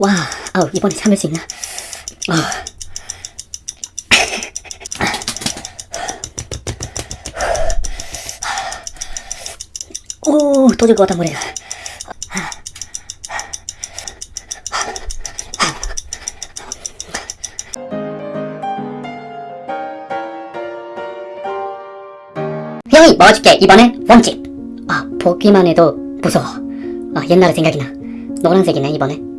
와, 아우, 이번에 참을 수 있나? 아. 오, 또 같다, 머리가. 형이 먹어줄게, 이번에 원칙. 아, 보기만 해도 무서워. 아, 옛날에 생각이 나. 노란색이네, 이번에.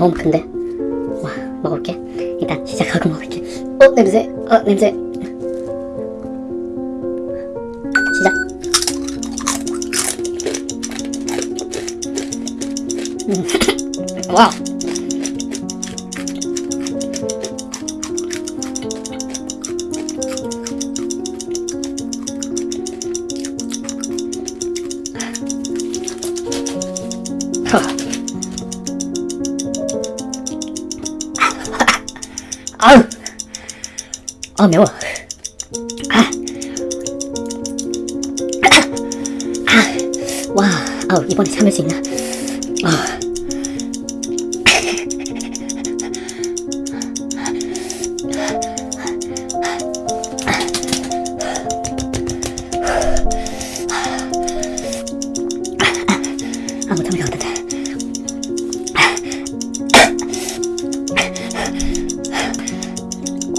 너무 큰데? 와, 먹을게. 일단 시작하고 먹을게. 어, 냄새. 어, 냄새. 시작. 음. 와. 허. 아우 아 매워 아. 아. 와 아우 이번에 참을 수 있나 아. 아 못참을 것 같은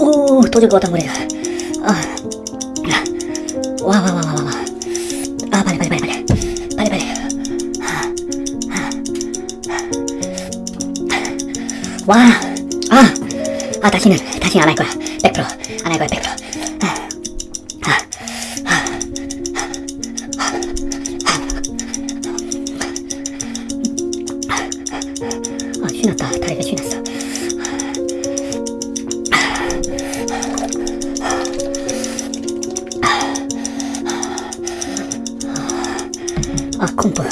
데 오, 또줄것 같다, 머리가. 아. 와, 와, 와, 와, 와, 와. 아, 빨리, 빨리, 빨리, 빨리. 빨리, 빨리. 아, 다시는, 다시는 안 할 거야. 100%. 안 할 거야, 100%. 아, 아, 아. 아, 아, 콩프.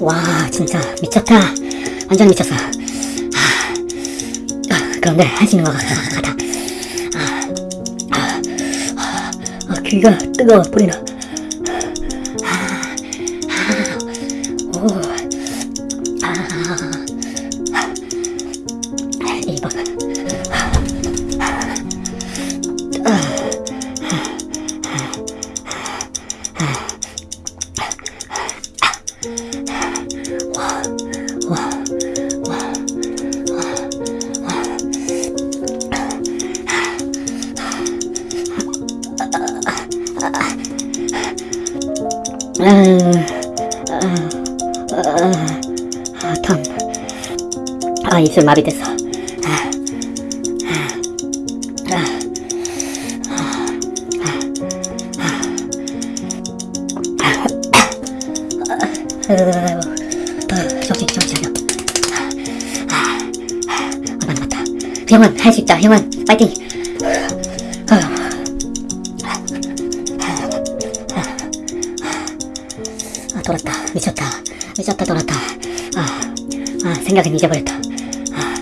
와, 진짜 미쳤다. 완전 미쳤어. 아, 아, 그런데 할 수 있는 것 같아. 아, 아, 아, 아, 귀가 뜨거워, 뿌리나. 아, 아, 아, 아, 탐. 아, 입술 마비됐어. 아, 형은 할 수 있다. 형은 파이팅. 아, 아, 돌았다. 미쳤다. 미쳤다, 돌았다. 아, 아, 생각은 잊어버렸다. 아,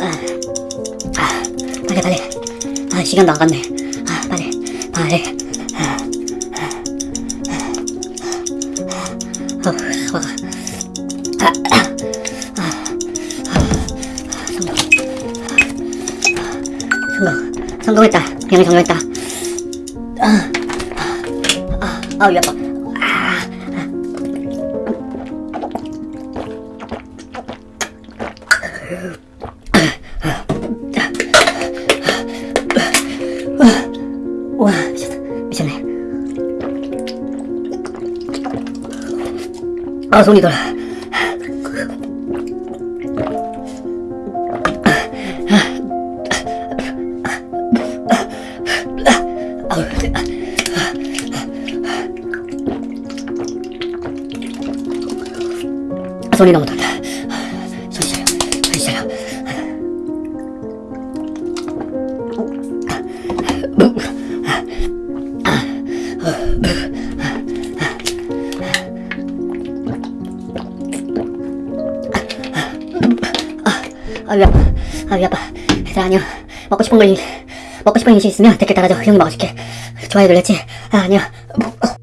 아. 아, 시간도 안 갔네. 아, 빨리, 빨리. 아, 어, 와. 아, 아, 아, 아, 성공. 성공. 성공했다. 형이 성공했다. 아, 아, 아, 위 아파. 아, 손이 돌아. 소리 너무 달다 소리 잘요 소리 잘요 아유 아파 아 아파 얘들아 안녕. 먹고 싶은 걸 먹고 싶은 일이 있으면 댓글 달아줘. 형이 먹어줄게. 도와야 놀랬지? 아, 아니야. 뭐, 어.